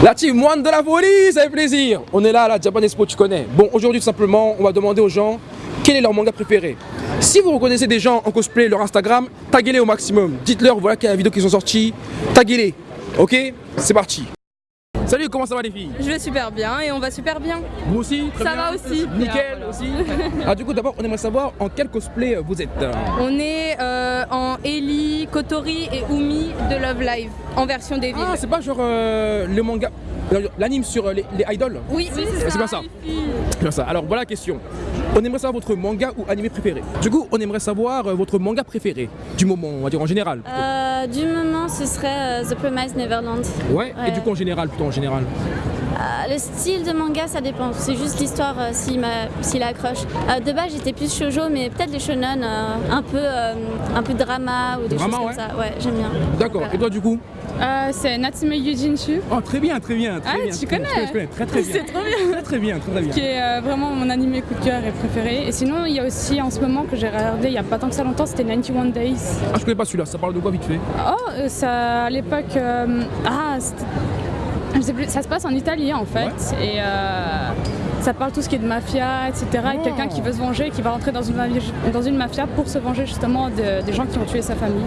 La team moine de la folie, ça fait plaisir. On est là à la Japan Expo, tu connais. Bon, aujourd'hui, tout simplement, on va demander aux gens quel est leur manga préféré. Si vous reconnaissez des gens en cosplay, leur Instagram, taguez-les au maximum. Dites-leur, voilà quelle vidéo qu'ils ont sorti. Taguez-les. Ok? C'est parti. Salut, comment ça va les filles? Je vais super bien et on va super bien. Vous aussi Très Ça bien va aussi. Nickel aussi. Ah du coup d'abord on aimerait savoir en quel cosplay vous êtes. On est euh, en Ellie, Kotori et Umi de Love Live en version des villes. Ah c'est pas genre euh, le manga, l'anime sur euh, les, les idoles oui, oui, c'est ça. ça. C'est pas ça. Alors voilà la question. On aimerait savoir votre manga ou animé préféré. Du coup on aimerait savoir euh, votre manga préféré du moment, on va dire en général. Euh, du moment, ce serait euh, The Promised Neverland. ouais. Et du coup en général plutôt en général. Euh, le style de manga, ça dépend. C'est juste l'histoire euh, s'il accroche. Euh, de base, j'étais plus shoujo, mais peut-être les shonen, euh, un peu, euh, un peu drama ou des Drama, choses comme ouais. ça. Ouais, j'aime bien. D'accord. Et toi du coup? Euh, c'est Natsume Yujinchu, Oh très bien, très bien. Très Ah, bien. tu Très- connais je je connais très très bien. c'est trop bien, Très très bien, très très bien. qui est euh, vraiment mon animé coup de cœur et préféré. Et sinon, il y a aussi en ce moment que j'ai regardé il y a pas tant que ça longtemps, c'était 91 Days. Ah je connais pas celui-là, ça parle de quoi vite fait? Oh, euh, ça à l'époque, euh, ah, je sais plus, ça se passe en Italie en fait, et ça parle tout ce qui est de mafia, etc. Et Oh. quelqu'un qui veut se venger, qui va rentrer dans une, mafi- dans une mafia pour se venger justement de- des gens qui ont tué sa famille.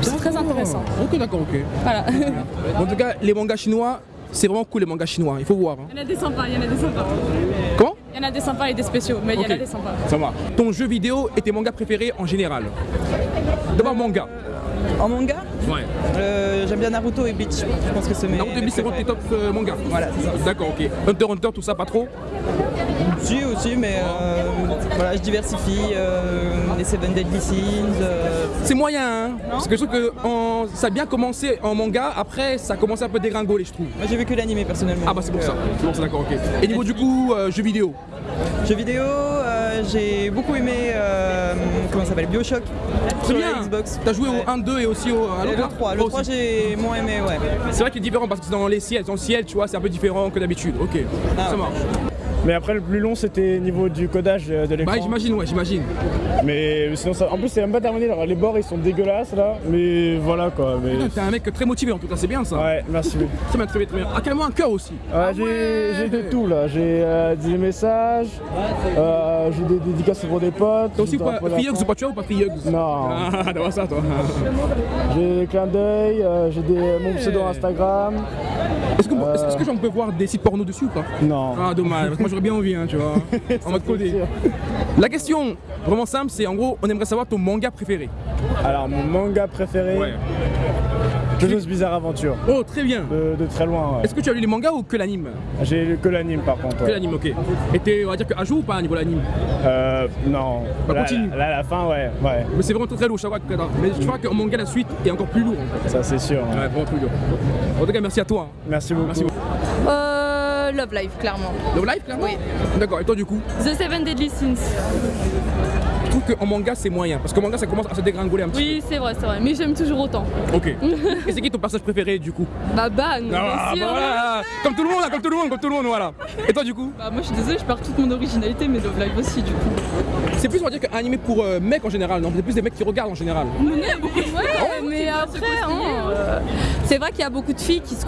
C'est très intéressant. Ok d'accord, ok. Voilà. En tout cas, les mangas chinois, c'est vraiment cool les mangas chinois, il faut voir. hein. Il y en a des sympas, il y en a des sympas. Comment? Il y en a des sympas et des spéciaux, mais il y en a des sympas. Ça va. Ton jeu vidéo et tes mangas préférés en général? D'abord manga. En manga, Ouais. euh, j'aime bien Naruto et Bleach. Je pense que c'est mes. Naruto mes Bleach, c'est préférés. top euh, mangas. Voilà, c'est ça. D'accord, ok. Hunter x Hunter, tout ça, pas trop Si aussi, mais euh, voilà, je diversifie. les Seven Deadly Sins. C'est moyen, hein Parce que je trouve que en- ça a bien commencé en manga, après ça a commencé un peu dégringoler, je trouve. moi, j'ai vu que l'animé personnellement. Ah bah c'est pour ça. C'est ça, d'accord, ok. Et niveau du coup, jeux vidéo Jeux vidéo, j'ai beaucoup aimé. euh, comment ça s'appelle Bioshock. Sur bien la Xbox. T'as joué Ouais. au 1, 2 et aussi au, à l'autre le là 3, le Toi 3 aussi. j'ai moins aimé, ouais. C'est vrai qu'il est différent parce que c'est dans les ciels, dans le ciel, tu vois, c'est un peu différent que d'habitude. Ok, Ah, ça ouais. Mais après, le plus long, c'était niveau du codage euh, de l'écran. Bah j'imagine, ouais, j'imagine. mais sinon, ça... en plus, c'est même pas terminé. alors, Les bords, ils sont dégueulasses là. Mais voilà quoi. Mais... T'es un mec très motivé en tout cas, c'est bien ça. Ouais, merci. Très bien, très bien, très bien. Ah, carrément un cœur aussi. Ouais, j'ai j'ai de tout là. J'ai euh, des messages, euh, j'ai des dédicaces pour des potes. T'as aussi pas Free ou pas tu as ou pas Free Non. Ah, d'avoir ça toi. J'ai des clins d'œil, euh, j'ai des... mon pseudo Instagram. Est-ce que, Euh. est-ce que j'en peux voir des sites porno dessus ou pas Non. Ah dommage, parce que moi j'aurais bien envie, hein, tu vois. en mode codé. La question, vraiment simple, c'est en gros, on aimerait savoir ton manga préféré. Alors, mon manga préféré, Jojo's Bizarre Aventure. Oh, très bien. De, de très loin, ouais. Est-ce que tu as lu les mangas ou que l'anime J'ai lu que l'anime par contre. Que ouais. l'anime, ok. Et t'es, on va dire que à jour ou pas à niveau l'anime Euh, non. Bah, là, continue. Là, là, la fin, ouais, ouais. Mais c'est vraiment très très lourd, chaque Mais je crois qu'en manga, la suite est encore plus lourd. en fait. Ça, c'est sûr. Ouais, vraiment plus lourd. En tout cas, merci à toi. hein. Merci beaucoup. Merci beaucoup. Euh, Love Live, clairement. Love Live, clairement Oui. D'accord, et toi du coup The Seven Deadly Sins. Trouve qu'en manga, c'est moyen. Parce qu'en manga, ça commence à se dégringoler un petit Oui, c'est vrai, c'est vrai. Mais j'aime toujours autant. peu. Ok. et c'est qui ton personnage préféré du coup? Bah, Ban, bien Ah, sûr. bah voilà. Comme tout le monde, là, comme tout le monde, comme tout le monde, voilà. Et toi du coup? Bah moi je suis désolée, je perds toute mon originalité, mais Love Live aussi du coup. C'est plus on va dire qu'un animé pour euh, mecs en général, non? C'est plus des mecs qui regardent en général. Ouais, mais après, hein, euh, c'est vrai qu'il y a beaucoup de filles qui se,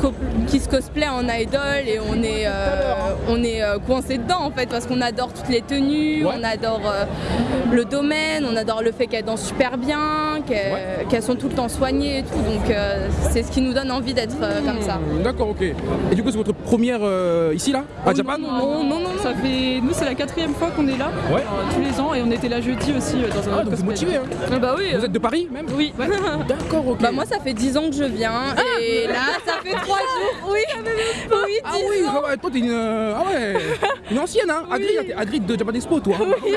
qui se cosplayent en idol et on est, euh, on est coincé dedans en fait parce qu'on adore toutes les tenues, Ouais. on adore le domaine, on adore le fait qu'elles dansent super bien, qu'elles Ouais. sont tout le temps soignées et tout, donc euh, c'est ce qui nous donne envie d'être euh, comme ça. Hmm, D'accord, ok. Et du coup, c'est votre première euh, ici là À Oh, Japan? non, non, non, non, Ça fait. Nous c'est la quatrième fois qu'on est là. Ouais. euh, tous les ans et on était là jeudi aussi euh, dans un Ah, autre donc vous cosplay. motivé, hein Ah bah oui. Vous êtes de Paris même? Oui, ouais. D'accord, ok. Bah moi ça fait 10 ans que je viens et là ça fait 3 jours, oui, oui, 10 Ah oui, ans. ah toi t'es une. Ah ouais Une ancienne, hein Adri de Japan Expo, toi. Oui.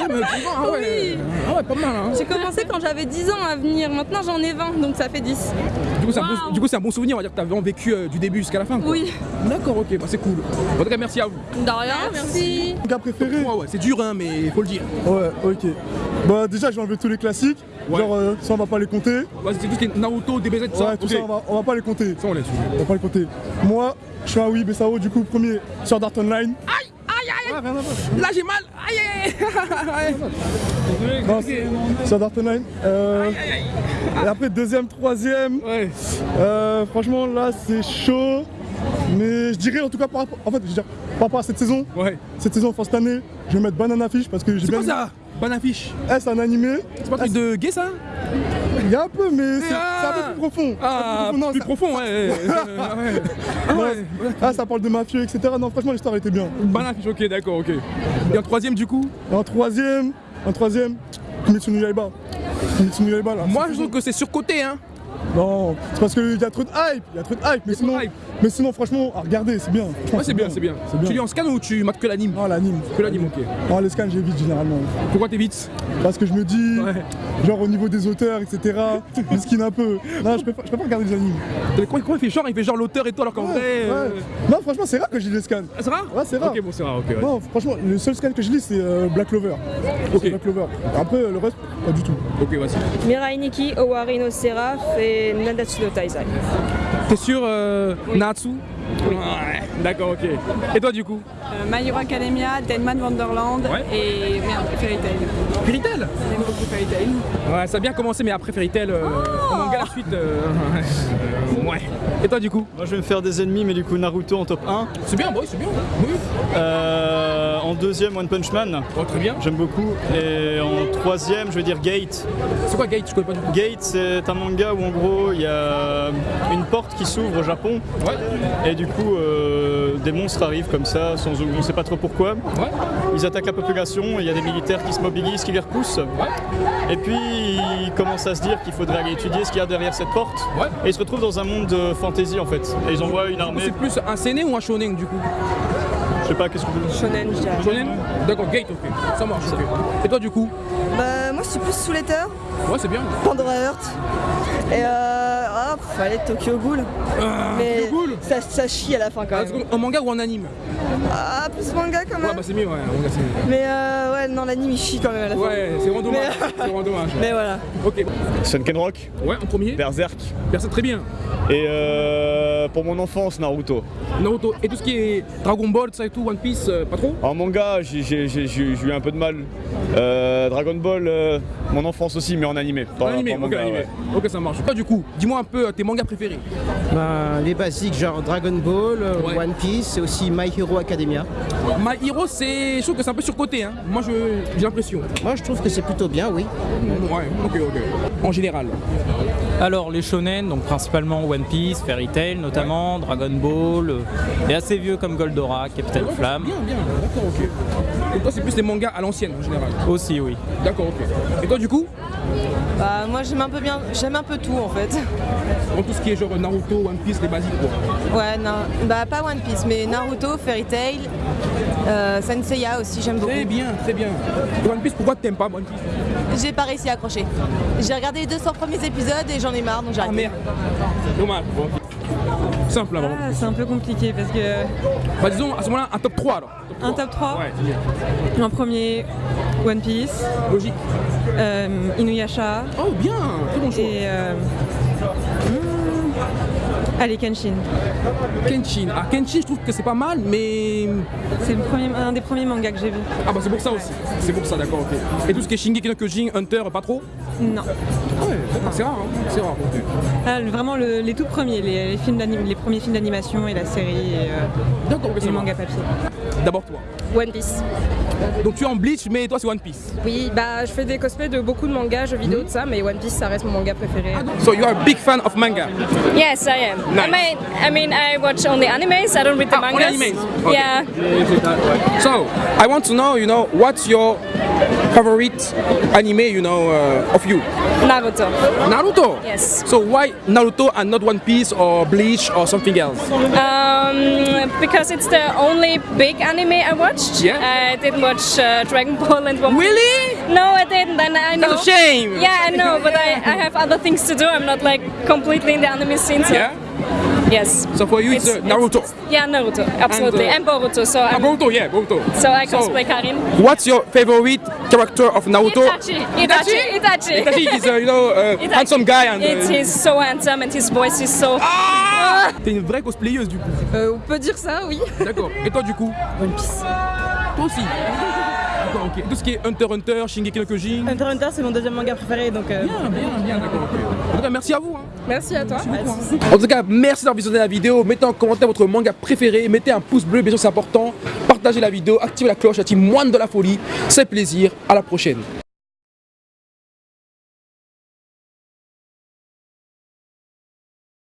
Ah, mais tu vois, ah ouais. Ah ouais, pas mal, hein. J'ai commencé quand j'avais 10 ans à venir, maintenant j'en ai 20 donc ça fait 10. Du coup, c'est un, bon- un souvenir, on va dire que t'as vraiment vécu euh, du début jusqu'à la fin. quoi. Oui. D'accord, ok, bah c'est cool. En tout cas, merci à vous. De rien, merci. Manga préféré Ouais, ouais, c'est dur, hein, mais faut le dire. Ouais, ok. Bah déjà, j'ai enlevé tous les classiques. Ouais. Genre, euh, ça, on va pas les compter. Ouais, c'est tout ce qui est Naruto, DBZ, tout ça. Ouais, tout ok. ça, on va, on va pas les compter. Ça, on laisse. On va pas les compter. Moi, je suis un oui, Bessao, du coup, premier sur Dart Online. Aïe, rien à voir. Là, j'ai mal. Aïe, aïe, aïe. Non, c'est-. Euh, et après, deuxième, troisième. Ouais. Euh, franchement, là, c'est chaud. Mais je dirais en tout cas par rapport, en fait, je dirais, par rapport à cette saison, Ouais. cette saison, enfin cette année, je vais mettre Banana Fish parce que j'ai C'est bien quoi ça Bonne affiche? Eh, c'est un animé. C'est pas un truc de gay ça? Il y a un peu, mais c'est Ah. un peu plus profond. Ah, plus profond, non, plus ça- profond, ouais. Ah ouais. Ah, ça parle de mafieux, etc. Non, franchement, l'histoire était bien. Bonne affiche, ok, d'accord, ok. Et en troisième du coup en troisième, en troisième, Kimetsu no Yaiba. Kimetsu no Yaiba, là. Moi je trouve que c'est surcoté hein. Non, c'est parce qu'il y a trop de hype, il y a trop de hype, mais sinon, hype. mais sinon, franchement, à regarder, c'est bien. Ouais c'est bien, c'est bien. Tu lis en scan ou tu mates que l'anime? Non, l'anime. Que l'anime, ok. Non, les scans, j'évite généralement. Pourquoi t'évites? Parce que je me dis, Ouais. genre au niveau des auteurs, etc., je skin un peu. Non, je préfère, je préfère regarder les animes. Mais Comment il fait genre Il fait genre l'auteur et tout alors qu'en Ouais, vrai. euh. Non, franchement, c'est rare que je lis les scans. Ah, c'est rare? Ouais, c'est rare. Ok, bon, c'est rare, ok. ouais. Non, franchement, le seul scan que je lis, c'est euh, Black Clover. Ok. Black Clover. Après, le reste, pas du tout. Ok, vas-y. Mirai Nikki, Owari no Seraph et No Taizai. T'es sûr, euh, Oui. Natsu Oui. Ouais, d'accord, ok. Et toi, du coup Euh, My Hero Academia, Deadman Wonderland Ouais. et merde, Fairy Tail. Fairy Tail J'aime beaucoup Fairy Tail. Ouais, ça a bien commencé, mais après Fairy Tail, euh, manga, la suite. euh, ouais. Et toi, du coup Moi je vais me faire des ennemis mais du coup Naruto en top 1. C'est bien, bon, c'est bien. Oui. Euh, en deuxième One Punch Man, Oh, très bien. j'aime beaucoup. Et en troisième je vais dire Gate. C'est quoi Gate? Je connais pas du tout. Gate c'est un manga où en gros il y a une porte qui s'ouvre au Japon Ouais. et du coup euh, des monstres arrivent comme ça sans on sait pas trop pourquoi. Ouais. Ils attaquent la population, il y a des militaires qui se mobilisent, qui les repoussent. Et puis ils commencent à se dire qu'il faudrait aller étudier ce qu'il y a derrière cette porte. Et ils se retrouvent dans un monde de fantasy en fait. Et ils envoient une armée. C'est plus un seinen ou un shonen du coup? Je sais pas qu'est-ce que vous Shonen, je dirais. Shonen D'accord, Gate, ok. Ça marche, ok. Et toi, du coup Bah, moi, je suis plus sous l'éther, Ouais, c'est bien. Pandora Heart. Et euh. Ah, allez, Tokyo Ghoul. Mais Tokyo Ghoul ça, ça chie à la fin quand Ah, même. En manga ou en anime Ah, plus manga quand Ouais, même. bah c'est mieux, ouais. en manga, c'est mieux. Mais euh, ouais, non, l'anime il chie quand même à la fin. Ouais, c'est vraiment dommage. C'est vraiment dommage. Mais voilà. Ok. Sunkenrock, Ouais, en premier Berserk Personne très bien. et euh, pour mon enfance Naruto. Naruto. Et tout ce qui est Dragon Ball, ça et tout, One Piece, euh, pas trop En manga, j'ai eu un peu de mal. Euh, Dragon Ball, euh, mon enfance aussi, mais en animé. Pas, En animé, pas en ok, manga, animé. ouais. Ok, ça marche. Toi, du coup, dis-moi un peu euh, tes mangas préférés. Ben, les basiques, genre Dragon Ball, euh, Ouais. One Piece et aussi My Hero Academia. My Hero, c'est. Je trouve que c'est un peu surcoté, hein. Moi, je- j'ai l'impression. Moi, je trouve que c'est plutôt bien, oui. Ouais, ok, ok. En général. Alors les shonen, donc principalement One Piece, Fairy Tail notamment, Dragon Ball, euh, et assez vieux comme Goldorak, Captain Flamme. Bien, bien, d'accord, ok. Donc toi, c'est plus les mangas à l'ancienne, en général. Aussi, oui. D'accord, ok. Et toi, du coup Bah, moi j'aime un peu bien, j'aime un peu tout en fait. En tout ce qui est genre Naruto, One Piece, les basiques, quoi. Ouais, non, bah pas One Piece, mais Naruto, Fairy Tail, euh, Senseiya aussi, j'aime beaucoup. Très bien, très bien. Et One Piece, pourquoi t'aimes pas One Piece? J'ai pas réussi à accrocher. J'ai regardé les 200 premiers épisodes et j'en ai marre donc j'ai Ah arrêté. merde. Dommage. Bon. Simple, là, vraiment. Ah, c'est un peu compliqué parce que Bah, disons, à ce moment-là, un top 3 alors. un top 3, Ouais, en premier One Piece, Logique. euh, Inuyasha Oh, bien, très bon choix. et euh, allez Kenshin. Kenshin. Ah, Kenshin, je trouve que c'est pas mal, mais. C'est un des premiers mangas que j'ai vu. Ah, bah, c'est pour ça aussi. C'est pour ça, d'accord, ok. Et tout ce qui est Shingeki no Kyojin, Hunter, pas trop Non. Ah ouais, c'est rare, hein. C'est rare. Ah, vraiment le- les tout premiers, les, les films d'anim- les premiers films d'animation et la série et, euh, et le manga papier. D'abord toi. One Piece. Donc tu es en Bleach, mais toi c'est One Piece. Oui, bah je fais des cosplays de beaucoup de mangas, jeux vidéo, de ça, mais One Piece ça reste mon manga préféré. So you are a big fan of manga? Yes, I am. Nice. I mean, I mean, I watch only animes. I don't read the Ah, only mangas. animes. Okay. Yeah. So I want to know, you know, what's your favorite anime, you know, uh, of you? Naruto. Naruto? Yes. So why Naruto and not One Piece or Bleach or something else? Um, because it's the only big anime I watched. Yeah? I didn't watch uh, Dragon Ball and One. Really? No, I didn't. And I know. That's a shame. Yeah, I know, but I, I have other things to do. I'm not like completely in the anime scene. So. Yeah. Yes. So for you it's, uh, Naruto? Yeah, Naruto. Absolutely. uh, And, Boruto. So Ah, I'm. Boruto, yeah, Boruto. So I So- cosplay Karin. What's your favorite character of Naruto? Itachi. Itachi. Itachi? Itachi is, uh, you know, uh, handsome guy and. It, uh, he's so handsome and his voice is so. Ah T'es une vraie cosplayeuse du coup. Euh, on peut dire ça, oui. D'accord. Et toi du coup? One Piece. Toi aussi. D'accord, ok. Tout ce qui est Hunter x Hunter, Shingeki no Kyojin. Hunter x Hunter, c'est mon deuxième manga préféré, donc. euh, Bien, bien, bien, d'accord, ok. En tout cas, merci à vous. hein. Merci à toi. En tout cas, merci d'avoir visionné la vidéo. Mettez en commentaire votre manga préféré. Mettez un pouce bleu, bien sûr, c'est important. Partagez la vidéo, activez la cloche, la team Moine de la folie. C'est plaisir. À la prochaine.